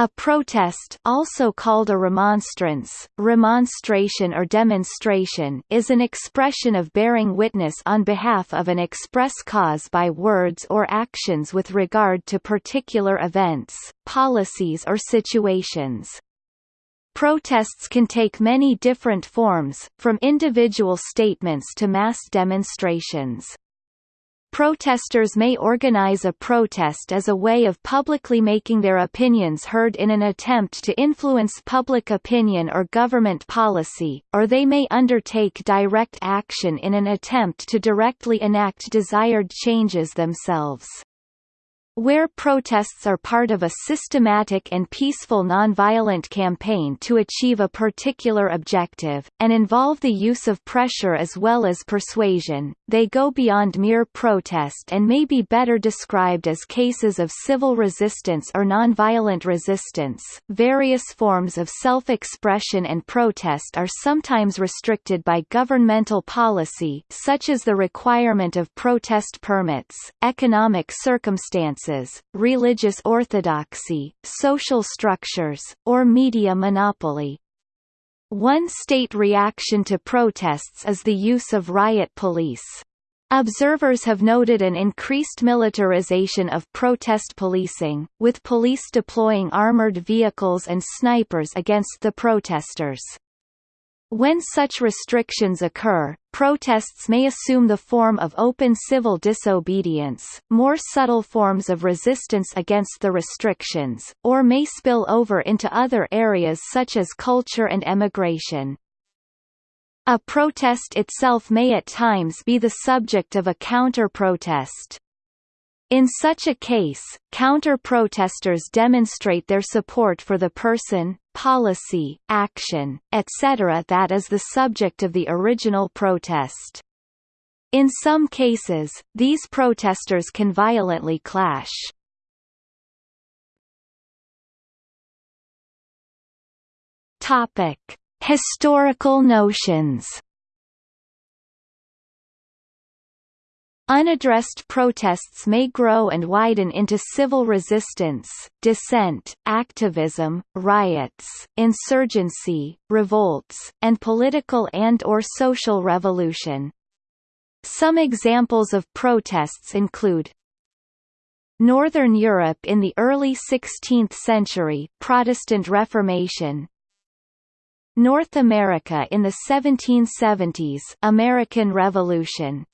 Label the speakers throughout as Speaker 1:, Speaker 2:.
Speaker 1: A protest also called a remonstrance, remonstration or demonstration is an expression of bearing witness on behalf of an express cause by words or actions with regard to particular events, policies or situations. Protests can take many different forms, from individual statements to mass demonstrations. Protesters may organize a protest as a way of publicly making their opinions heard in an attempt to influence public opinion or government policy, or they may undertake direct action in an attempt to directly enact desired changes themselves. Where protests are part of a systematic and peaceful nonviolent campaign to achieve a particular objective, and involve the use of pressure as well as persuasion, they go beyond mere protest and may be better described as cases of civil resistance or nonviolent resistance. Various forms of self-expression and protest are sometimes restricted by governmental policy, such as the requirement of protest permits, economic circumstances religious orthodoxy, social structures, or media monopoly. One state reaction to protests is the use of riot police. Observers have noted an increased militarization of protest policing, with police deploying armored vehicles and snipers against the protesters. When such restrictions occur, protests may assume the form of open civil disobedience, more subtle forms of resistance against the restrictions, or may spill over into other areas such as culture and emigration. A protest itself may at times be the subject of a counter-protest. In such a case, counter-protesters demonstrate their support for the person, policy, action, etc. that is the subject of the original protest. In some cases, these protesters can violently clash. Topic: Historical notions Unaddressed protests may grow and widen into civil resistance, dissent, activism, riots, insurgency, revolts, and political and or social revolution. Some examples of protests include Northern Europe in the early 16th century Protestant Reformation North America in the 1770s American Revolution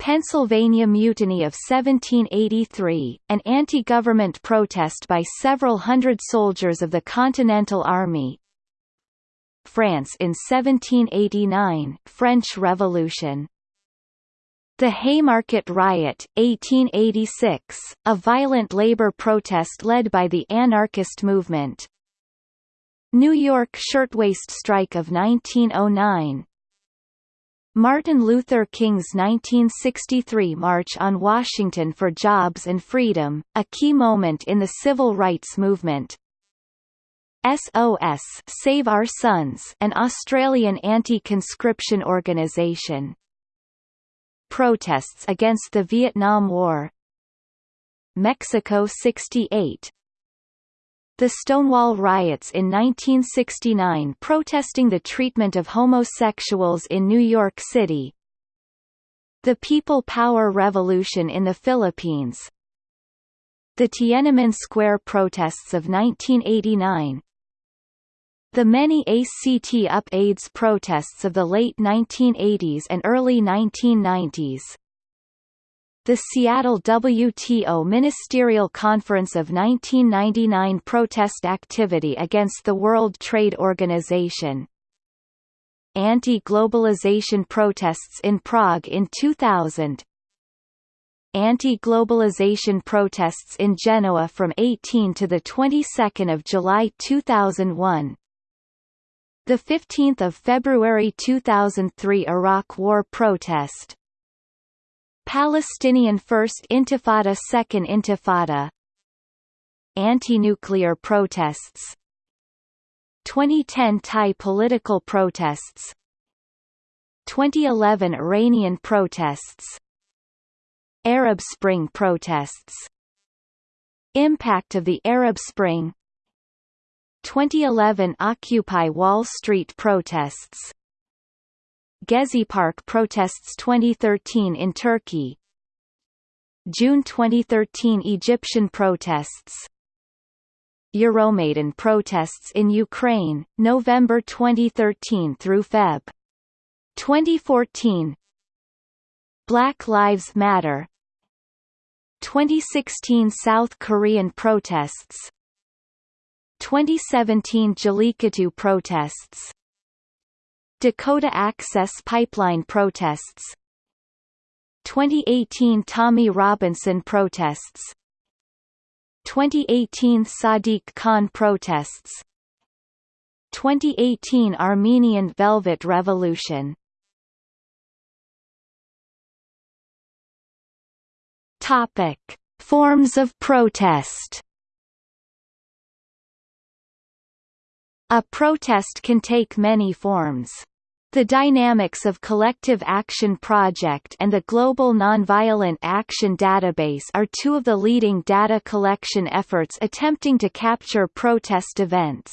Speaker 1: Pennsylvania Mutiny of 1783, an anti-government protest by several hundred soldiers of the Continental Army. France in 1789, French Revolution. The Haymarket Riot, 1886, a violent labor protest led by the anarchist movement. New York Shirtwaist Strike of 1909, Martin Luther King's 1963 March on Washington for Jobs and Freedom, a key moment in the civil rights movement. SOS Save Our Sons an Australian anti-conscription organisation. Protests against the Vietnam War Mexico 68 the Stonewall riots in 1969 protesting the treatment of homosexuals in New York City. The People Power Revolution in the Philippines. The Tiananmen Square protests of 1989. The many ACT UP AIDS protests of the late 1980s and early 1990s the Seattle WTO Ministerial Conference of 1999 protest activity against the World Trade Organization. Anti-globalization protests in Prague in 2000 Anti-globalization protests in Genoa from 18 to the 22nd of July 2001 the 15th of February 2003 Iraq War protest Palestinian First Intifada Second Intifada. Anti-nuclear protests. 2010 Thai political protests. 2011 Iranian protests. Arab Spring protests. Impact of the Arab Spring. 2011 Occupy Wall Street protests Gezi Park protests 2013 in Turkey. June 2013 Egyptian protests. Euromaidan protests in Ukraine, November 2013 through Feb. 2014 Black Lives Matter. 2016 South Korean protests. 2017 Jallikattu protests Dakota Access Pipeline protests. 2018 Tommy Robinson protests. 2018 Sadiq Khan protests. 2018 Armenian Velvet Revolution. Topic: Forms of protest. A protest can take many forms. The Dynamics of Collective Action Project and the Global Nonviolent Action Database are two of the leading data collection efforts attempting to capture protest events.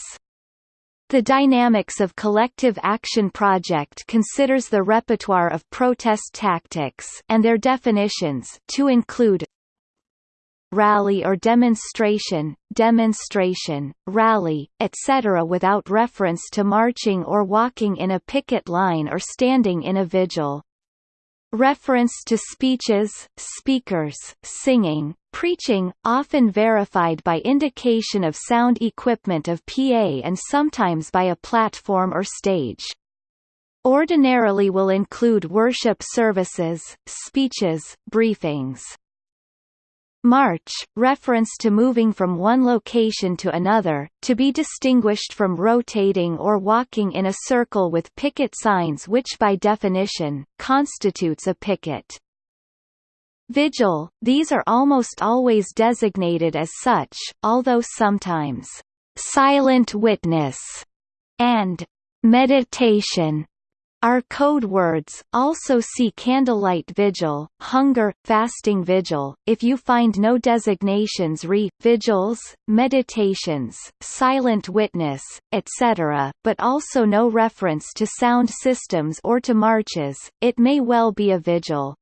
Speaker 1: The Dynamics of Collective Action Project considers the repertoire of protest tactics and their definitions to include rally or demonstration, demonstration, rally, etc. without reference to marching or walking in a picket line or standing in a vigil. Reference to speeches, speakers, singing, preaching, often verified by indication of sound equipment of PA and sometimes by a platform or stage. Ordinarily will include worship services, speeches, briefings. March, reference to moving from one location to another, to be distinguished from rotating or walking in a circle with picket signs which by definition, constitutes a picket. Vigil, these are almost always designated as such, although sometimes, "...silent witness", and "...meditation", are code words. Also see candlelight vigil, hunger, fasting vigil. If you find no designations re vigils, meditations, silent witness, etc., but also no reference to sound systems or to marches, it may well be a vigil.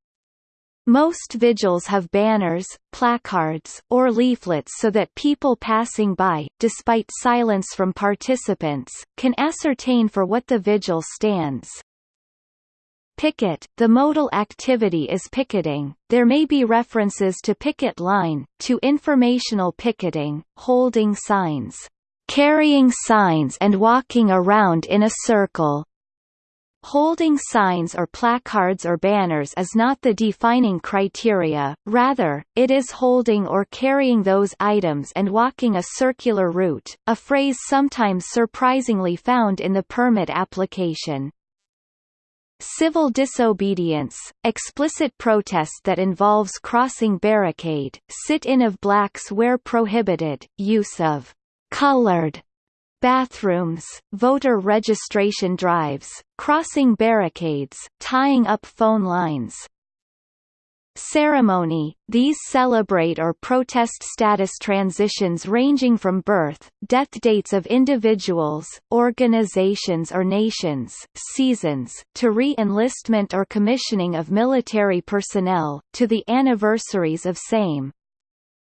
Speaker 1: Most vigils have banners, placards, or leaflets so that people passing by, despite silence from participants, can ascertain for what the vigil stands. Picket, the modal activity is picketing, there may be references to picket line, to informational picketing, holding signs, carrying signs and walking around in a circle, Holding signs or placards or banners is not the defining criteria, rather, it is holding or carrying those items and walking a circular route, a phrase sometimes surprisingly found in the permit application. Civil disobedience, explicit protest that involves crossing barricade, sit-in of blacks where prohibited, use of colored bathrooms, voter registration drives, crossing barricades, tying up phone lines. Ceremony – These celebrate or protest status transitions ranging from birth, death dates of individuals, organizations or nations, seasons, to re-enlistment or commissioning of military personnel, to the anniversaries of same.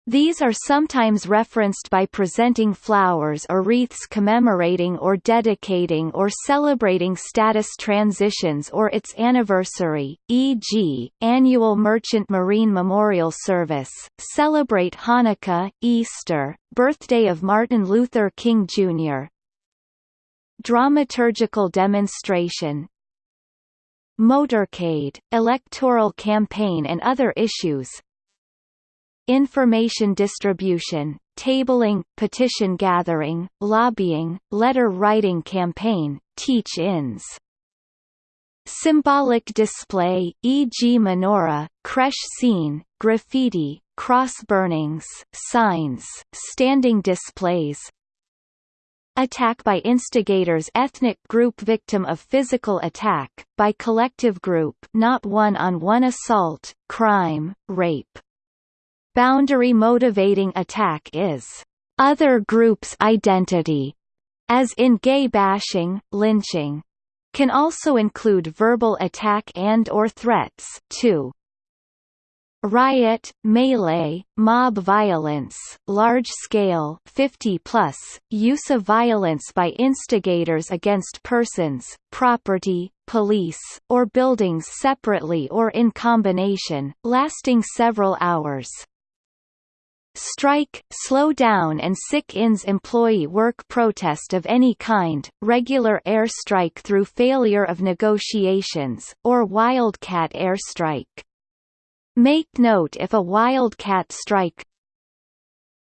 Speaker 1: These are sometimes referenced by presenting flowers or wreaths commemorating or dedicating or celebrating status transitions or its anniversary, e.g., annual Merchant Marine Memorial Service, celebrate Hanukkah, Easter, birthday of Martin Luther King Jr. Dramaturgical demonstration, motorcade, electoral campaign and other issues, information distribution, tabling, petition gathering, lobbying, letter writing campaign, teach-ins. Symbolic display, e.g. menorah, creche scene, graffiti, cross burnings, signs, standing displays, Attack by instigators ethnic group victim of physical attack, by collective group not one-on-one -on -one assault, crime, rape boundary motivating attack is other group's identity, as in gay bashing, lynching. Can also include verbal attack and or threats, too riot, melee, mob violence, large-scale 50 plus, use of violence by instigators against persons, property, police, or buildings separately or in combination, lasting several hours. Strike, slow down and sick-ins employee work protest of any kind, regular air strike through failure of negotiations, or wildcat air strike. Make note if a wildcat strike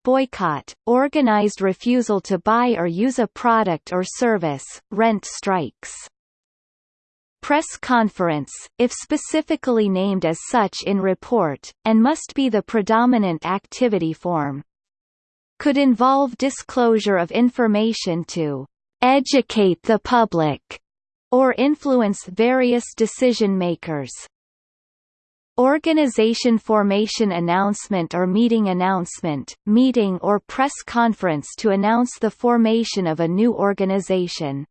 Speaker 1: boycott, organized refusal to buy or use a product or service, rent strikes. Press conference, if specifically named as such in report, and must be the predominant activity form. Could involve disclosure of information to educate the public or influence various decision makers. Organization formation announcement or meeting announcement, meeting or press conference to announce the formation of a new organization.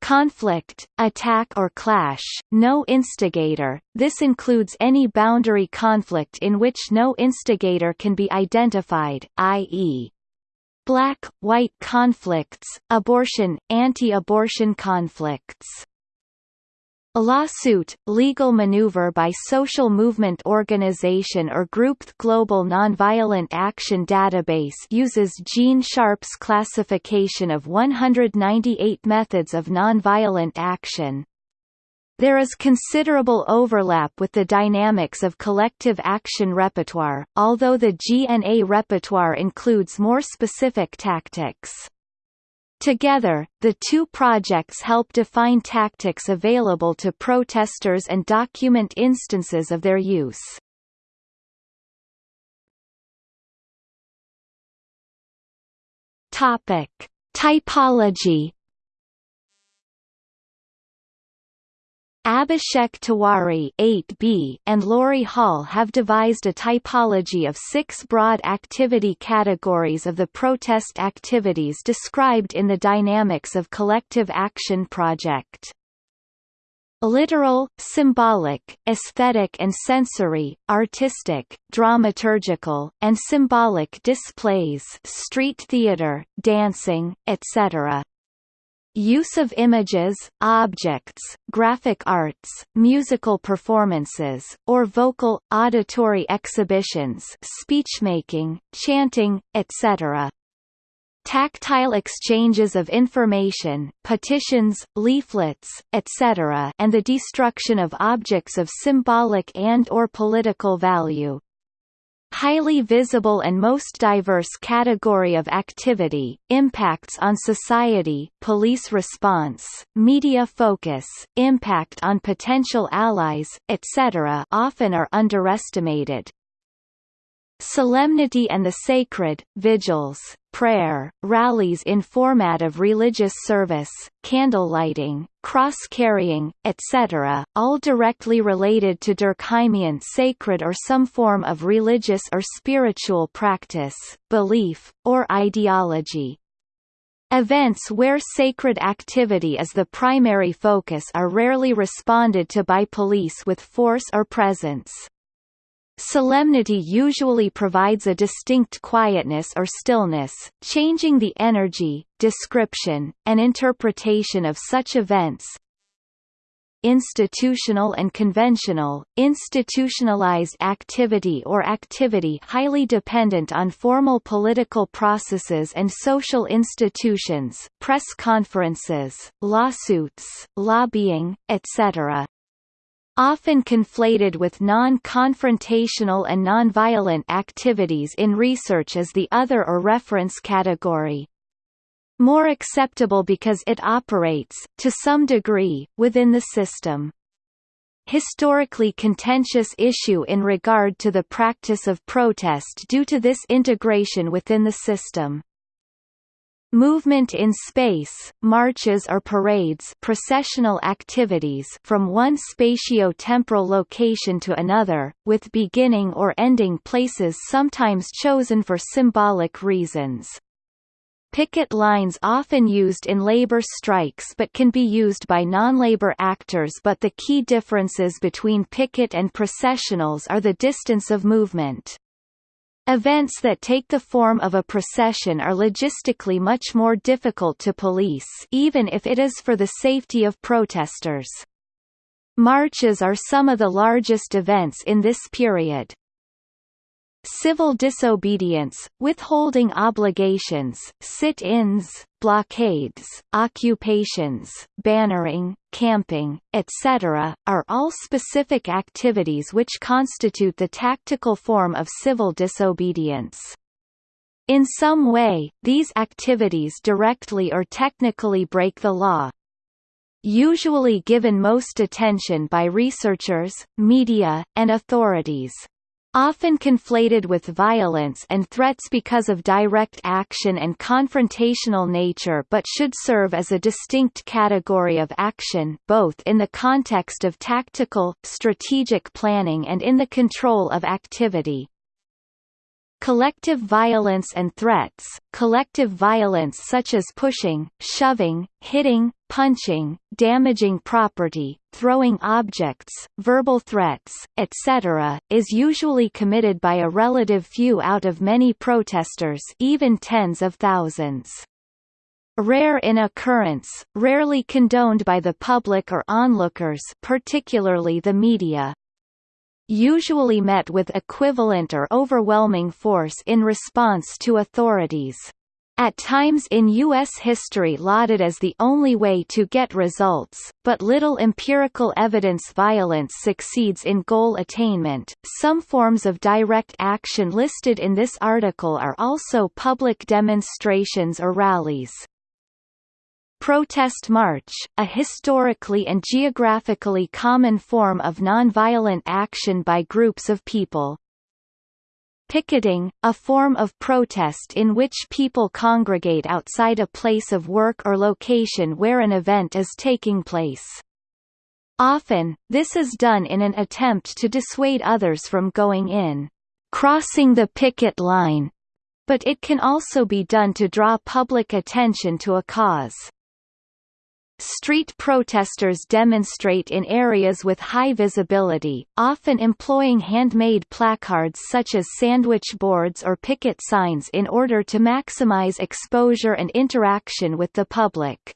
Speaker 1: Conflict, attack or clash, no instigator, this includes any boundary conflict in which no instigator can be identified, i.e. black-white conflicts, abortion, anti-abortion conflicts. A lawsuit, legal maneuver by social movement organization or group Global Nonviolent Action Database uses Gene Sharp's classification of 198 methods of nonviolent action. There is considerable overlap with the dynamics of collective action repertoire, although the GNA repertoire includes more specific tactics. Together, the two projects help define tactics available to protesters and document instances of their use. Topic: Typology Abhishek Tiwari 8B and Laurie Hall have devised a typology of six broad activity categories of the protest activities described in the Dynamics of Collective Action project. Literal, symbolic, aesthetic and sensory, artistic, dramaturgical, and symbolic displays street theater, dancing, etc. Use of images, objects, graphic arts, musical performances, or vocal, auditory exhibitions speechmaking, chanting, etc. Tactile exchanges of information, petitions, leaflets, etc. and the destruction of objects of symbolic and or political value highly visible and most diverse category of activity, impacts on society, police response, media focus, impact on potential allies, etc. often are underestimated. Solemnity and the Sacred, vigils, prayer, rallies in format of religious service, candle lighting, cross-carrying, etc., all directly related to Durkheimian sacred or some form of religious or spiritual practice, belief, or ideology. Events where sacred activity is the primary focus are rarely responded to by police with force or presence. Solemnity usually provides a distinct quietness or stillness, changing the energy, description, and interpretation of such events. Institutional and conventional, institutionalized activity or activity highly dependent on formal political processes and social institutions, press conferences, lawsuits, lobbying, etc often conflated with non-confrontational and nonviolent activities in research as the other or reference category. More acceptable because it operates, to some degree, within the system. Historically contentious issue in regard to the practice of protest due to this integration within the system. Movement in space, marches or parades processional activities from one spatio-temporal location to another, with beginning or ending places sometimes chosen for symbolic reasons. Picket lines often used in labor strikes but can be used by non-labor actors but the key differences between picket and processionals are the distance of movement. Events that take the form of a procession are logistically much more difficult to police even if it is for the safety of protesters. Marches are some of the largest events in this period. Civil disobedience, withholding obligations, sit-ins, blockades, occupations, bannering, camping, etc., are all specific activities which constitute the tactical form of civil disobedience. In some way, these activities directly or technically break the law, usually given most attention by researchers, media, and authorities often conflated with violence and threats because of direct action and confrontational nature but should serve as a distinct category of action both in the context of tactical, strategic planning and in the control of activity. Collective violence and threats Collective violence such as pushing, shoving, hitting, punching, damaging property, throwing objects, verbal threats, etc., is usually committed by a relative few out of many protesters even tens of thousands. Rare in occurrence, rarely condoned by the public or onlookers particularly the media usually met with equivalent or overwhelming force in response to authorities. At times in U.S. history lauded as the only way to get results, but little empirical evidence violence succeeds in goal attainment. Some forms of direct action listed in this article are also public demonstrations or rallies. Protest march, a historically and geographically common form of nonviolent action by groups of people. Picketing, a form of protest in which people congregate outside a place of work or location where an event is taking place. Often, this is done in an attempt to dissuade others from going in, crossing the picket line, but it can also be done to draw public attention to a cause. Street protesters demonstrate in areas with high visibility, often employing handmade placards such as sandwich boards or picket signs in order to maximize exposure and interaction with the public.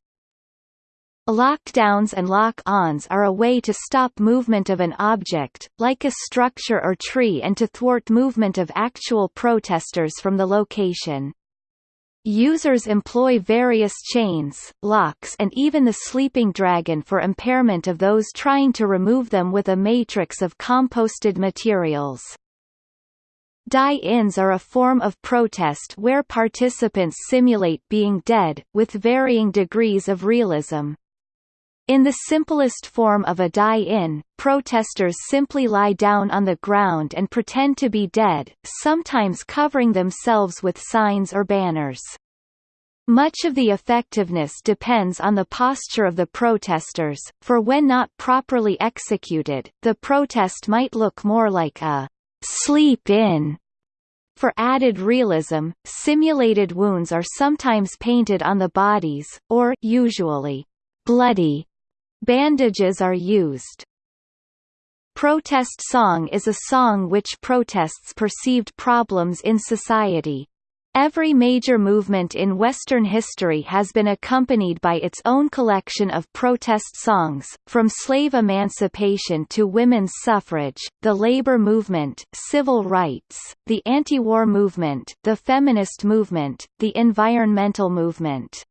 Speaker 1: Lockdowns and lock-ons are a way to stop movement of an object, like a structure or tree and to thwart movement of actual protesters from the location. Users employ various chains, locks and even the sleeping dragon for impairment of those trying to remove them with a matrix of composted materials. Die-ins are a form of protest where participants simulate being dead, with varying degrees of realism. In the simplest form of a die-in, protesters simply lie down on the ground and pretend to be dead, sometimes covering themselves with signs or banners. Much of the effectiveness depends on the posture of the protesters, for when not properly executed, the protest might look more like a sleep-in. For added realism, simulated wounds are sometimes painted on the bodies, or usually bloody Bandages are used. Protest song is a song which protests perceived problems in society. Every major movement in Western history has been accompanied by its own collection of protest songs, from slave emancipation to women's suffrage, the labor movement, civil rights, the anti-war movement, the feminist movement, the environmental movement.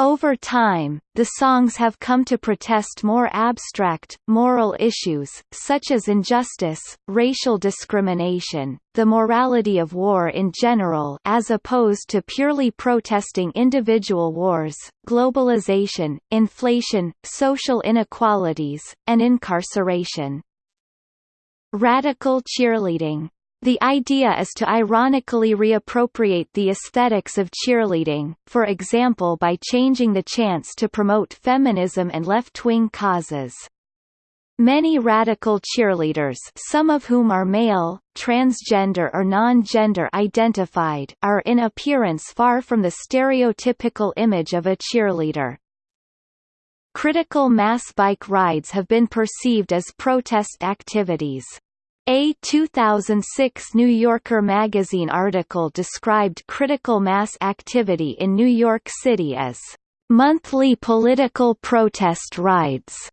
Speaker 1: Over time, the songs have come to protest more abstract, moral issues, such as injustice, racial discrimination, the morality of war in general as opposed to purely protesting individual wars, globalization, inflation, social inequalities, and incarceration. Radical cheerleading The idea is to ironically reappropriate the aesthetics of cheerleading, for example by changing the chants to promote feminism and left-wing causes. Many radical cheerleaders some of whom are male, transgender or non-gender identified are in appearance far from the stereotypical image of a cheerleader. Critical mass bike rides have been perceived as protest activities. A 2006 New Yorker magazine article described critical mass activity in New York City as monthly political protest rides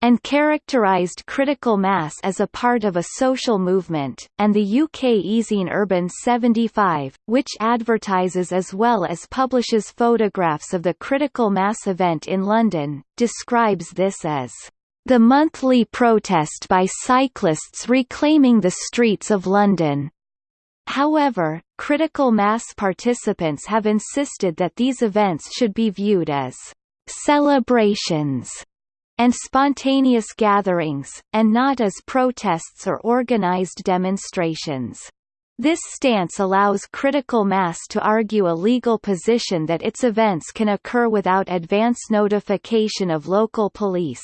Speaker 1: and characterized critical mass as a part of a social movement, and the UK e-zine Urban 75, which advertises as well as publishes photographs of the critical mass event in London, describes this as the monthly protest by cyclists reclaiming the streets of London. However, critical mass participants have insisted that these events should be viewed as celebrations and spontaneous gatherings, and not as protests or organized demonstrations. This stance allows critical mass to argue a legal position that its events can occur without advance notification of local police.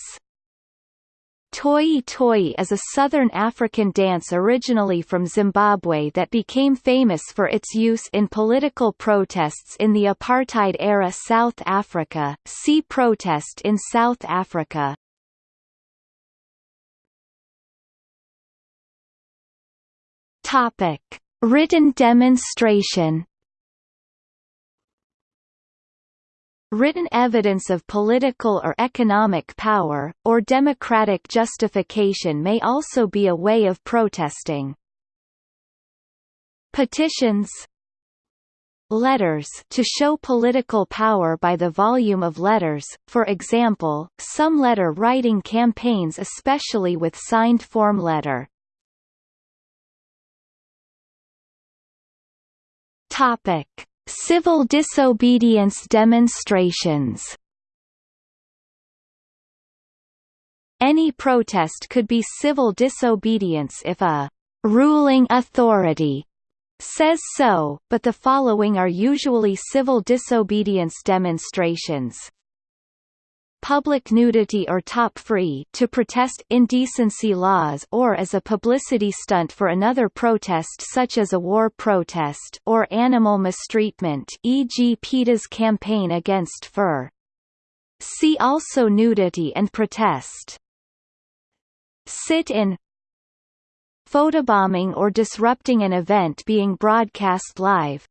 Speaker 1: Toyi-toyi is a southern African dance originally from Zimbabwe that became famous for its use in political protests in the apartheid-era South Africa. See Protest in South Africa. Written demonstration Written evidence of political or economic power, or democratic justification may also be a way of protesting. Petitions Letters to show political power by the volume of letters, for example, some letter-writing campaigns especially with signed form letter. Topic Civil disobedience demonstrations. Any protest could be civil disobedience if a ruling authority says so, but the following are usually civil disobedience demonstrations public nudity or top free to protest indecency laws or as a publicity stunt for another protest such as a war protest or animal mistreatment e.g. PETA's campaign against fur. See also nudity and protest. Sit-in Photobombing or disrupting an event being broadcast live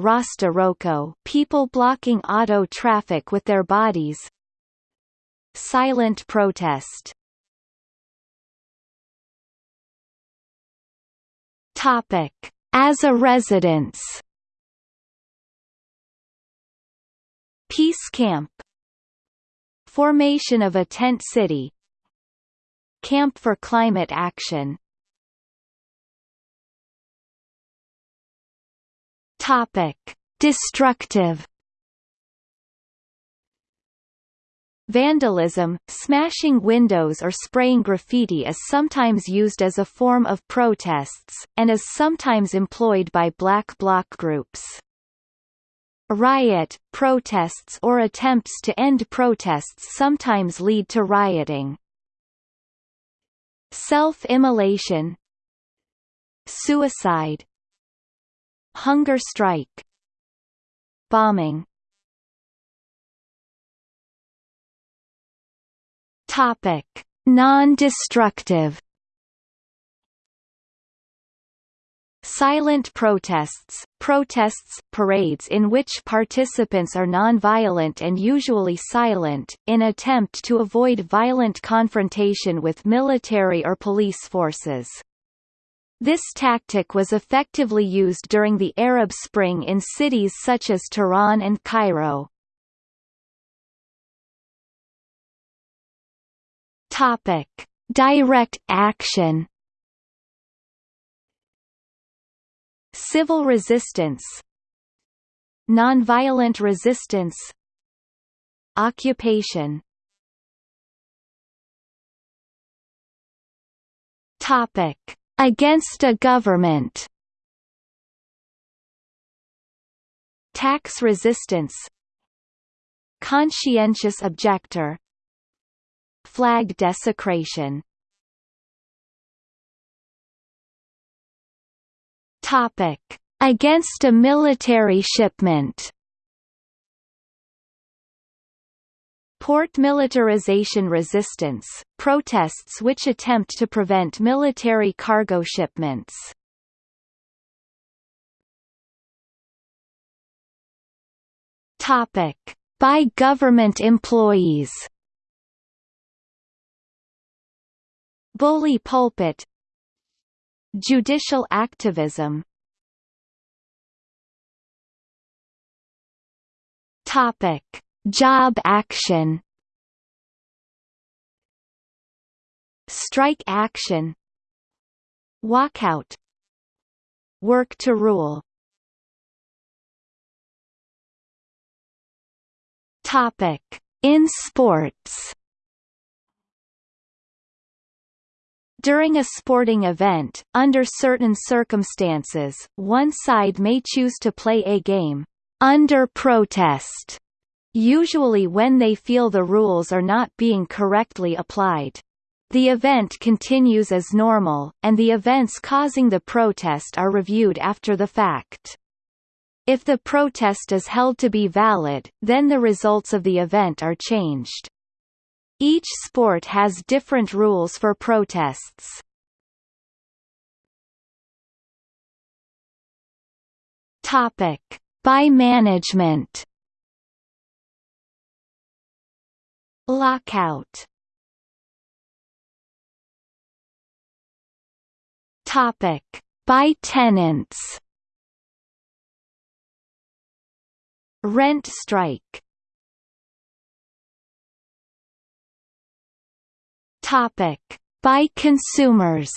Speaker 1: Rasta Roko, people blocking auto traffic with their bodies. Silent protest. Topic. As a residence. Peace camp. Formation of a tent city. Camp for Climate Action Topic: Destructive Vandalism, smashing windows or spraying graffiti is sometimes used as a form of protests, and is sometimes employed by black bloc groups. Riot, protests or attempts to end protests sometimes lead to rioting. Self-immolation Suicide Hunger strike. Bombing. Topic: Non-destructive. Silent protests, protests, parades in which participants are non-violent and usually silent, in attempt to avoid violent confrontation with military or police forces. This tactic was effectively used during the Arab Spring in cities such as Tehran and Cairo. Topic: Direct action. Civil resistance Nonviolent resistance Occupation Topic against a government. Tax resistance. Conscientious objector. Flag desecration. Topic. Against a military shipment Port militarization resistance, protests which attempt to prevent military cargo shipments. Topic: By government employees. Bully pulpit Judicial activism Topic Job action Strike action Walkout Work to rule Topic In sports During a sporting event, under certain circumstances, one side may choose to play a game under protest usually when they feel the rules are not being correctly applied. The event continues as normal, and the events causing the protest are reviewed after the fact. If the protest is held to be valid, then the results of the event are changed. Each sport has different rules for protests. Topic: By management. Lockout. Topic. By tenants. Rent strike. Topic. By consumers.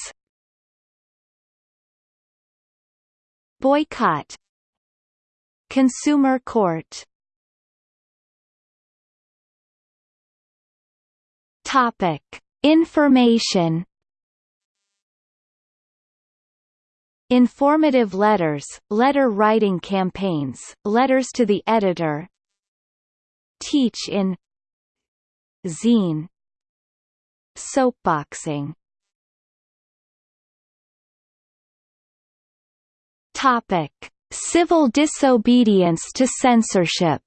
Speaker 1: Boycott. Consumer court Topic: Information. Informative letters, letter writing campaigns, letters to the editor. Teach in. Zine. Soapboxing. Topic: Civil disobedience to censorship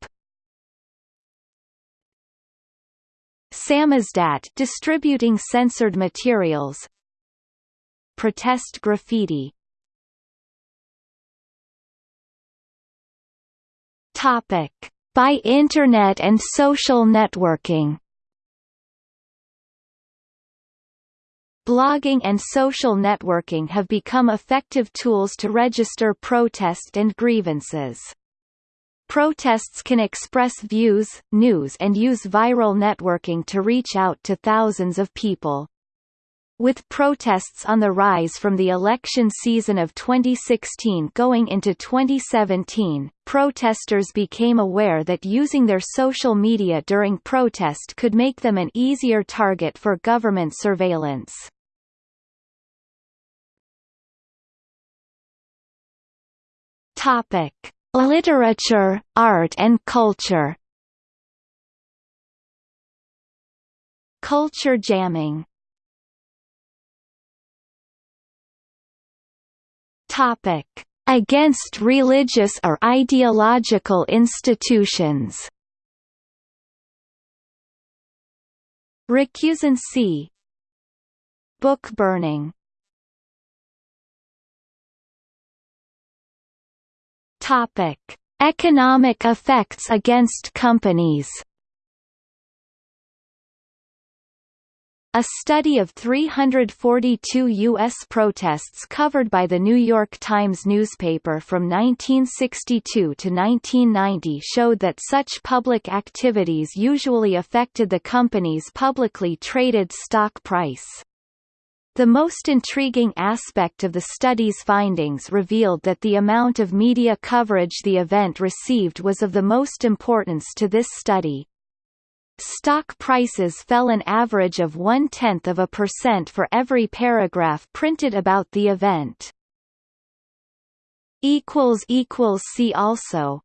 Speaker 1: Samizdat distributing censored materials. Protest graffiti. Topic. By Internet and social networking. Blogging and social networking have become effective tools to register protest and grievances. Protests can express views, news and use viral networking to reach out to thousands of people. With protests on the rise from the election season of 2016 going into 2017, protesters became aware that using their social media during protest could make them an easier target for government surveillance. Topic: Literature, art and culture. Culture jamming. Topic: Against religious or ideological institutions. Recusancy. Book burning Topic: Economic effects against companies. A study of 342 U.S. protests covered by the New York Times newspaper from 1962 to 1990 showed that such public activities usually affected the company's publicly traded stock price. The most intriguing aspect of the study's findings revealed that the amount of media coverage the event received was of the most importance to this study. Stock prices fell an average of one-tenth of a percent for every paragraph printed about the event. See also